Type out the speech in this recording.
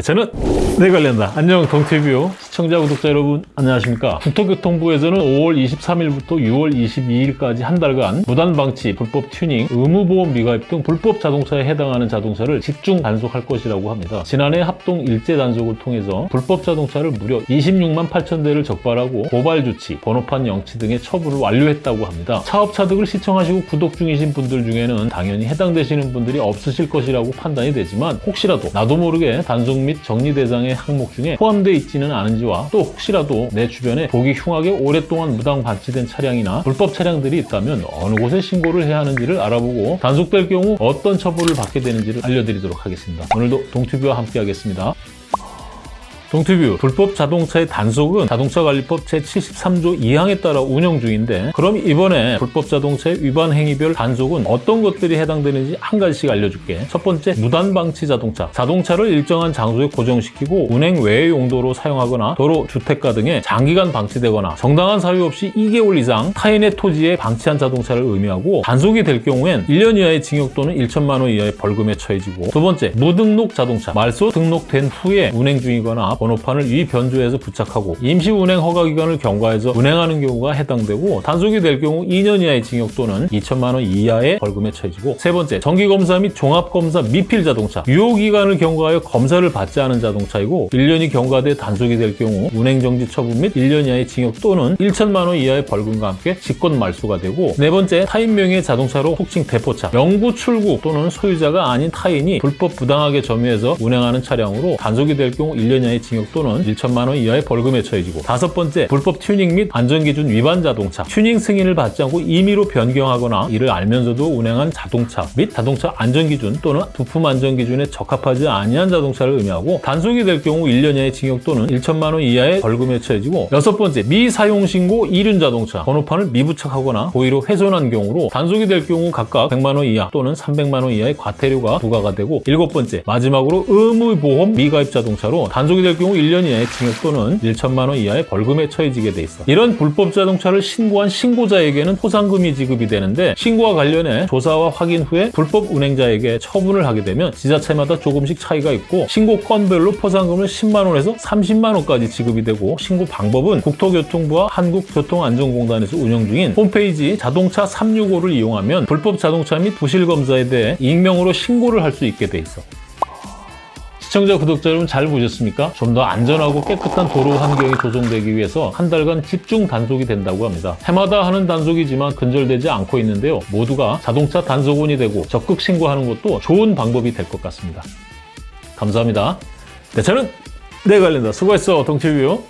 저는 네 관련다. 안녕 동티뷰 시청자 구독자 여러분 안녕하십니까? 국토교통부에서는 5월 23일부터 6월 22일까지 한 달간 무단방치, 불법 튜닝, 의무보험 미가입 등 불법 자동차에 해당하는 자동차를 집중 단속할 것이라고 합니다. 지난해 합동 일제 단속을 통해서 불법 자동차를 무려 26만 8천 대를 적발하고 고발 조치, 번호판 영치 등의 처분을 완료했다고 합니다. 차업차득을 시청하시고 구독 중이신 분들 중에는 당연히 해당되시는 분들이 없으실 것이라고 판단이 되지만 혹시라도 나도 모르게 단속 및 정리 대상의 항목 중에 포함되어 있지는 않은지 와 또 혹시라도 내 주변에 보기 흉하게 오랫동안 무단 방치된 차량이나 불법 차량들이 있다면 어느 곳에 신고를 해야 하는지를 알아보고 단속될 경우 어떤 처벌을 받게 되는지를 알려드리도록 하겠습니다. 오늘도 동튜브와 함께 하겠습니다. 동티뷰 불법 자동차의 단속은 자동차관리법 제73조 2항에 따라 운영 중인데 그럼 이번에 불법 자동차의 위반 행위별 단속은 어떤 것들이 해당되는지 한 가지씩 알려줄게. 첫 번째 무단방치 자동차. 자동차를 일정한 장소에 고정시키고 운행 외의 용도로 사용하거나 도로, 주택가 등에 장기간 방치되거나 정당한 사유 없이 2개월 이상 타인의 토지에 방치한 자동차를 의미하고 단속이 될 경우엔 1년 이하의 징역 또는 1천만 원 이하의 벌금에 처해지고 두 번째 무등록 자동차. 말소 등록된 후에 운행 중이거나 번호판을 위 변조해서 부착하고 임시 운행 허가 기간을 경과해서 운행하는 경우가 해당되고 단속이 될 경우 2년 이하의 징역 또는 2천만 원 이하의 벌금에 처해지고 세 번째 정기검사 및 종합검사 미필 자동차 유효 기간을 경과하여 검사를 받지 않은 자동차이고 1년이 경과돼 단속이 될 경우 운행정지 처분 및 1년 이하의 징역 또는 1천만 원 이하의 벌금과 함께 직권 말소가 되고 네 번째 타인 명의의 자동차로 혹칭 대포차 영구 출국 또는 소유자가 아닌 타인이 불법 부당하게 점유해서 운행하는 차량으로 단속이 될 경우 1년 이하의 징역 또는 1천만 원 이하의 벌금에 처해지고 다섯 번째 불법 튜닝 및 안전기준 위반 자동차. 튜닝 승인을 받지 않고 임의로 변경하거나 이를 알면서도 운행한 자동차 및 자동차 안전기준 또는 부품 안전기준에 적합하지 아니한 자동차를 의미하고 단속이 될 경우 1년 이하의 징역 또는 1천만 원 이하의 벌금에 처해지고 여섯 번째 미사용 신고 이륜 자동차. 번호판을 미부착하거나 고의로 훼손한 경우로 단속이 될 경우 각각 100만 원 이하 또는 300만 원 이하의 과태료가 부과가 되고 일곱 번째 마지막으로 의무보험 미가입 자동차로 단속이 될 경우 1년 이하의 징역 또는 1천만 원 이하의 벌금에 처해지게 돼 있어. 이런 불법 자동차를 신고한 신고자에게는 포상금이 지급이 되는데 신고와 관련해 조사와 확인 후에 불법 운행자에게 처분을 하게 되면 지자체마다 조금씩 차이가 있고 신고 건별로 포상금을 10만 원에서 30만 원까지 지급이 되고 신고 방법은 국토교통부와 한국교통안전공단에서 운영 중인 홈페이지 자동차 365를 이용하면 불법 자동차 및 부실 검사에 대해 익명으로 신고를 할 수 있게 돼 있어. 시청자, 구독자 여러분 잘 보셨습니까? 좀 더 안전하고 깨끗한 도로 환경이 조성되기 위해서 한 달간 집중 단속이 된다고 합니다. 해마다 하는 단속이지만 근절되지 않고 있는데요. 모두가 자동차 단속원이 되고 적극 신고하는 것도 좋은 방법이 될 것 같습니다. 감사합니다. 네, 저는 내 관련다. 수고했어, 동티뷰.